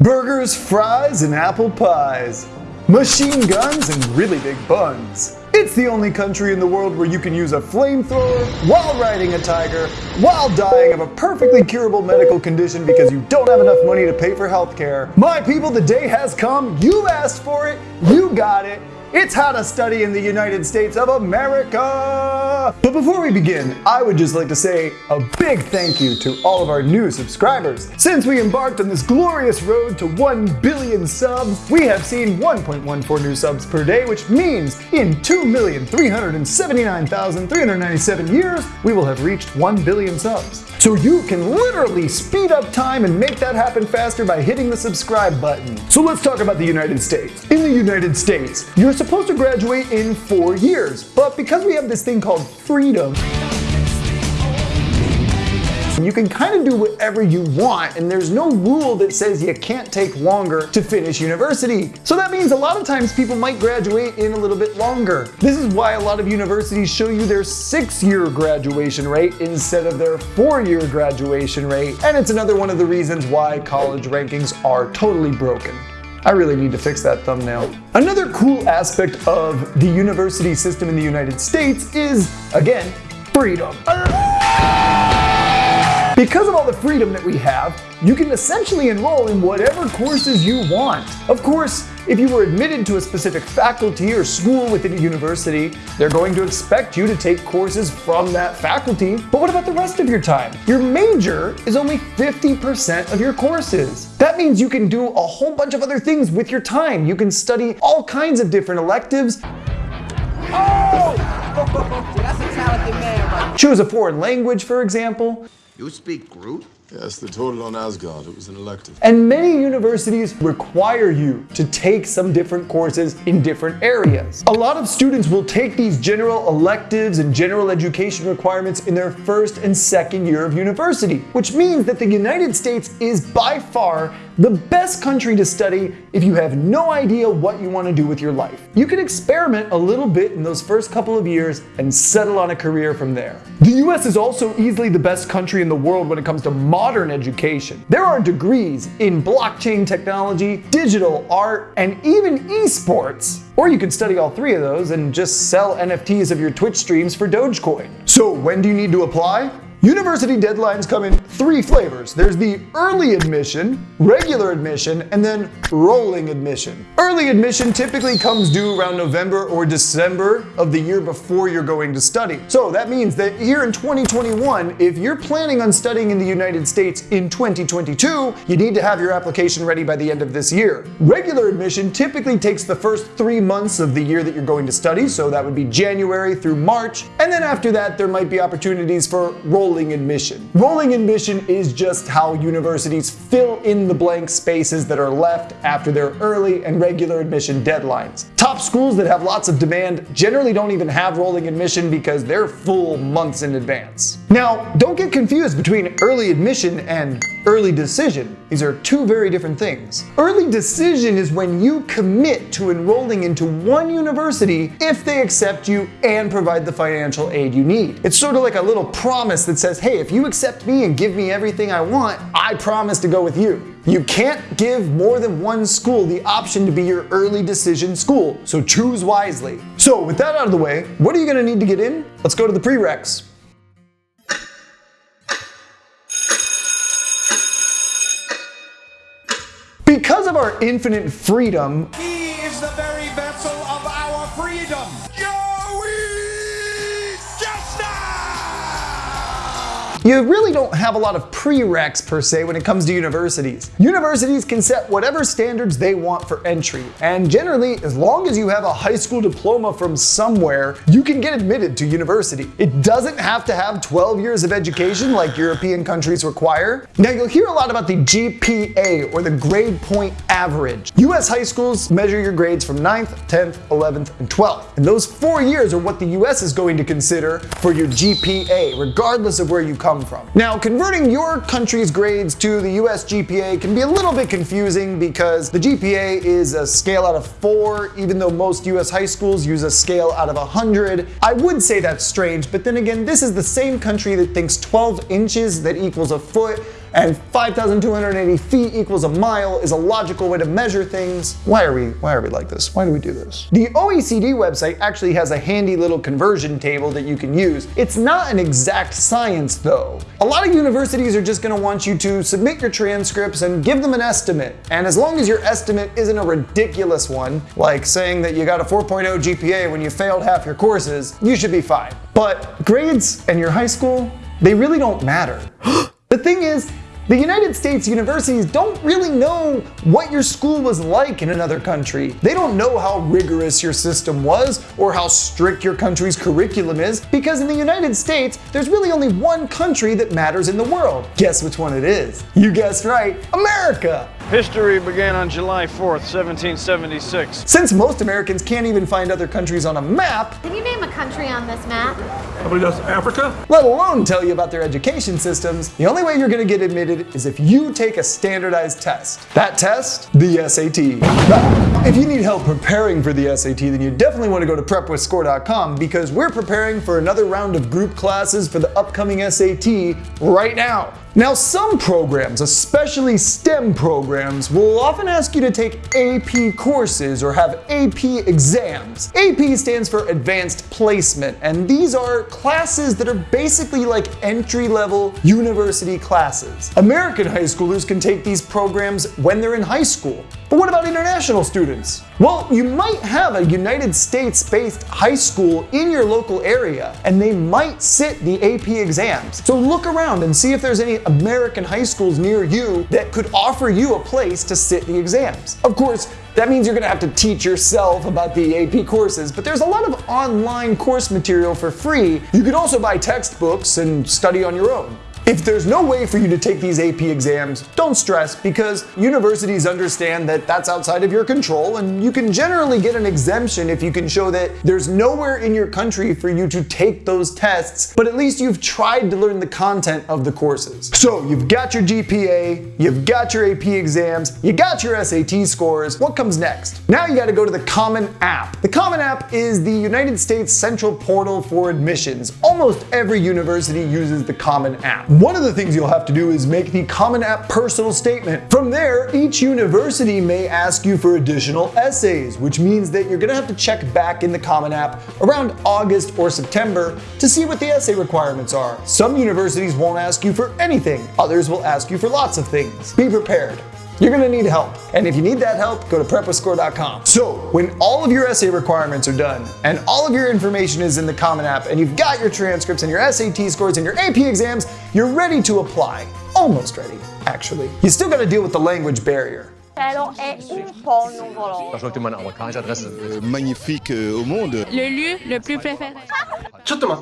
Burgers, fries, and apple pies. Machine guns and really big buns. It's the only country in the world where you can use a flamethrower while riding a tiger, while dying of a perfectly curable medical condition because you don't have enough money to pay for healthcare. My people, the day has come. You asked for it. You got it. It's how to study in the United States of America! But before we begin, I would just like to say a big thank you to all of our new subscribers. Since we embarked on this glorious road to 1 billion subs, we have seen 1.14 new subs per day, which means in 2,379,397 years, we will have reached 1 billion subs. So you can literally speed up time and make that happen faster by hitting the subscribe button. So let's talk about the United States. In the United States, you're supposed to graduate in four years, but because we have this thing called freedom, you can kind of do whatever you want, and there's no rule that says you can't take longer to finish university. So that means a lot of times people might graduate in a little bit longer. This is why a lot of universities show you their six-year graduation rate instead of their four-year graduation rate, and it's another one of the reasons why college rankings are totally broken. I really need to fix that thumbnail. Another cool aspect of the university system in the United States is, again, freedom. Because of all the freedom that we have, you can essentially enroll in whatever courses you want. Of course, if you were admitted to a specific faculty or school within a university, they're going to expect you to take courses from that faculty. But what about the rest of your time? Your major is only 50% of your courses. That means you can do a whole bunch of other things with your time. You can study all kinds of different electives. Oh! That's a talented man, right? Choose a foreign language, for example. You speak Groot? Yes, the total on Asgard. It was an elective. And many universities require you to take some different courses in different areas. A lot of students will take these general electives and general education requirements in their first and second year of university, which means that the United States is by far the best country to study if you have no idea what you want to do with your life. You can experiment a little bit in those first couple of years and settle on a career from there. The US is also easily the best country in the world when it comes to modern education. There are degrees in blockchain technology, digital art, and even esports. Or you could study all three of those and just sell NFTs of your Twitch streams for Dogecoin. So when do you need to apply? University deadlines come in three flavors. There's the early admission, regular admission, and then rolling admission. Early admission typically comes due around November or December of the year before you're going to study. So that means that here in 2021, if you're planning on studying in the United States in 2022, you need to have your application ready by the end of this year. Regular admission typically takes the first three months of the year that you're going to study, so that would be January through March, and then after that, there might be opportunities for rolling admission. Rolling admission is just how universities fill in the blank spaces that are left after their early and regular admission deadlines. Top schools that have lots of demand generally don't even have rolling admission because they're full months in advance. Now, don't get confused between early admission and early decision. These are two very different things. Early decision is when you commit to enrolling into one university if they accept you and provide the financial aid you need. It's sort of like a little promise that says, hey, if you accept me and give me everything I want, I promise to go with you. You can't give more than one school the option to be your early decision school, so choose wisely. So with that out of the way, what are you gonna need to get in? Let's go to the prereqs. Because of our infinite freedom, You really don't have a lot of prereqs per se when it comes to universities. Universities can set whatever standards they want for entry, and generally, as long as you have a high school diploma from somewhere, you can get admitted to university. It doesn't have to have 12 years of education like European countries require. Now, you'll hear a lot about the GPA or the grade point average. US high schools measure your grades from 9th, 10th, 11th, and 12th. And those four years are what the US is going to consider for your GPA, regardless of where you come from. Now, converting your country's grades to the US GPA can be a little bit confusing because the GPA is a scale out of four, even though most US high schools use a scale out of 100. I would say that's strange, but then again, this is the same country that thinks 12 inches that equals a foot and 5,280 feet equals a mile is a logical way to measure things. Why are we why are we like this? Why do we do this? The OECD website actually has a handy little conversion table that you can use. It's not an exact science though. A lot of universities are just going to want you to submit your transcripts and give them an estimate. And as long as your estimate isn't a ridiculous one, like saying that you got a 4.0 GPA when you failed half your courses, you should be fine. But grades and your high school, they really don't matter. the thing is, the United States universities don't really know what your school was like in another country. They don't know how rigorous your system was or how strict your country's curriculum is because in the United States, there's really only one country that matters in the world. Guess which one it is? You guessed right, America! History began on July 4th, 1776. Since most Americans can't even find other countries on a map, Can you name a country on this map? Somebody does Africa? let alone tell you about their education systems, the only way you're gonna get admitted is if you take a standardized test. That test? The SAT. Now, If you need help preparing for the SAT, then you definitely want to go to prepwithscore.com because we're preparing for another round of group classes for the upcoming SAT right now. Now, some programs, especially STEM programs, will often ask you to take AP courses or have AP exams. AP stands for Advanced Placement, and these are classes that are basically like entry level university classes. American high schoolers can take these programs when they're in high school. But what about international students? Well, you might have a United States based high school in your local area, and they might sit the AP exams. So look around and see if there's any American high schools near you that could offer you a place to sit the exams. Of course, that means you're gonna have to teach yourself about the AP courses, but there's a lot of online course material for free. You can also buy textbooks and study on your own. If there's no way for you to take these AP exams, don't stress because universities understand that that's outside of your control and you can generally get an exemption if you can show that there's nowhere in your country for you to take those tests, but at least you've tried to learn the content of the courses. So you've got your GPA, you've got your AP exams, you got your SAT scores. What comes next? Now you gotta go to the Common App. The Common App is the United States central portal for admissions. Almost every university uses the Common App. One of the things you'll have to do is make the Common App personal statement. From there, each university may ask you for additional essays, which means that you're gonna have to check back in the Common App around August or September to see what the essay requirements are. Some universities won't ask you for anything, others will ask you for lots of things. Be prepared. You're gonna need help. And if you need that help, go to prepwithscore.com. So, when all of your essay requirements are done and all of your information is in the Common App and you've got your transcripts and your SAT scores and your AP exams, you're ready to apply. Almost ready, actually. You still gotta deal with the language barrier. è un po' nuvoloso. Je vois que tu m'as envoyé adresse. magnifique euh, au monde. Le lieu le plus préféré.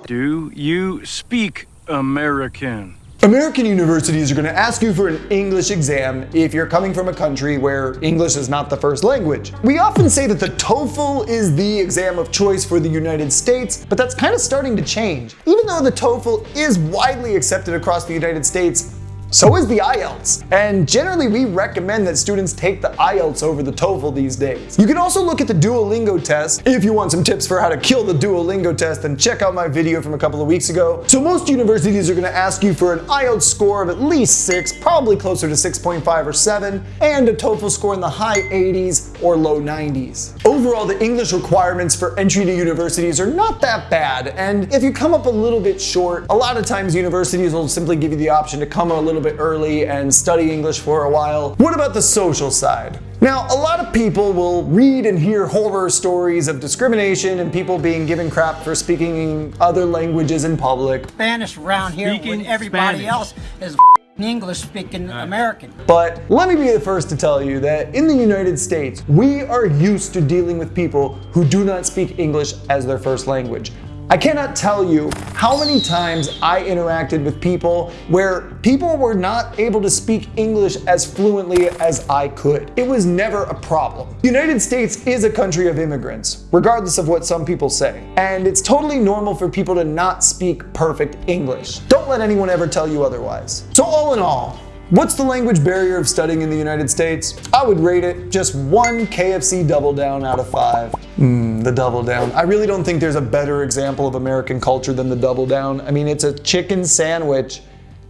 Do you speak American? American universities are going to ask you for an English exam if you're coming from a country where English is not the first language. We often say that the TOEFL is the exam of choice for the United States, but that's kind of starting to change. Even though the TOEFL is widely accepted across the United States, so is the IELTS. And generally we recommend that students take the IELTS over the TOEFL these days. You can also look at the Duolingo test. If you want some tips for how to kill the Duolingo test, then check out my video from a couple of weeks ago. So most universities are gonna ask you for an IELTS score of at least six, probably closer to 6.5 or seven, and a TOEFL score in the high 80s or low 90s. Overall, the English requirements for entry to universities are not that bad, and if you come up a little bit short, a lot of times universities will simply give you the option to come a little bit early and study English for a while. What about the social side? Now, a lot of people will read and hear horror stories of discrimination and people being given crap for speaking other languages in public. Spanish around here Speaking when everybody Spanish. else is English speaking American. But let me be the first to tell you that in the United States, we are used to dealing with people who do not speak English as their first language. I cannot tell you how many times I interacted with people where people were not able to speak English as fluently as I could. It was never a problem. The United States is a country of immigrants, regardless of what some people say. And it's totally normal for people to not speak perfect English. Don't let anyone ever tell you otherwise. So all in all, What's the language barrier of studying in the United States? I would rate it just one KFC double down out of five. Mmm, the double down. I really don't think there's a better example of American culture than the double down. I mean, it's a chicken sandwich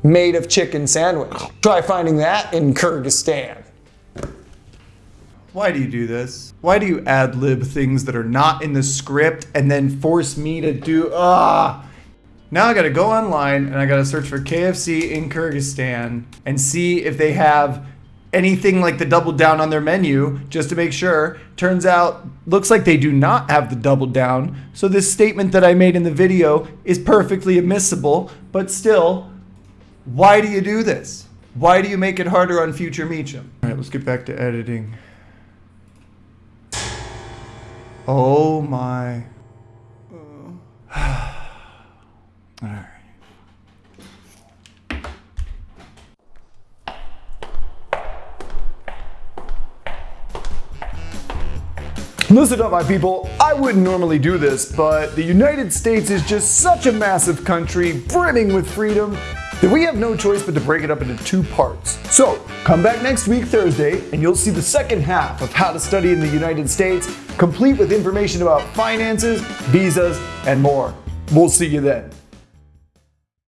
made of chicken sandwich. Try finding that in Kyrgyzstan. Why do you do this? Why do you ad lib things that are not in the script and then force me to do ah? Now I gotta go online and I gotta search for KFC in Kyrgyzstan and see if they have anything like the double down on their menu just to make sure. Turns out, looks like they do not have the double down. So this statement that I made in the video is perfectly admissible, but still, why do you do this? Why do you make it harder on future Meacham? All right, let's get back to editing. Oh my. All right. Listen up, my people. I wouldn't normally do this, but the United States is just such a massive country, brimming with freedom, that we have no choice but to break it up into two parts. So, come back next week, Thursday, and you'll see the second half of how to study in the United States, complete with information about finances, visas, and more. We'll see you then.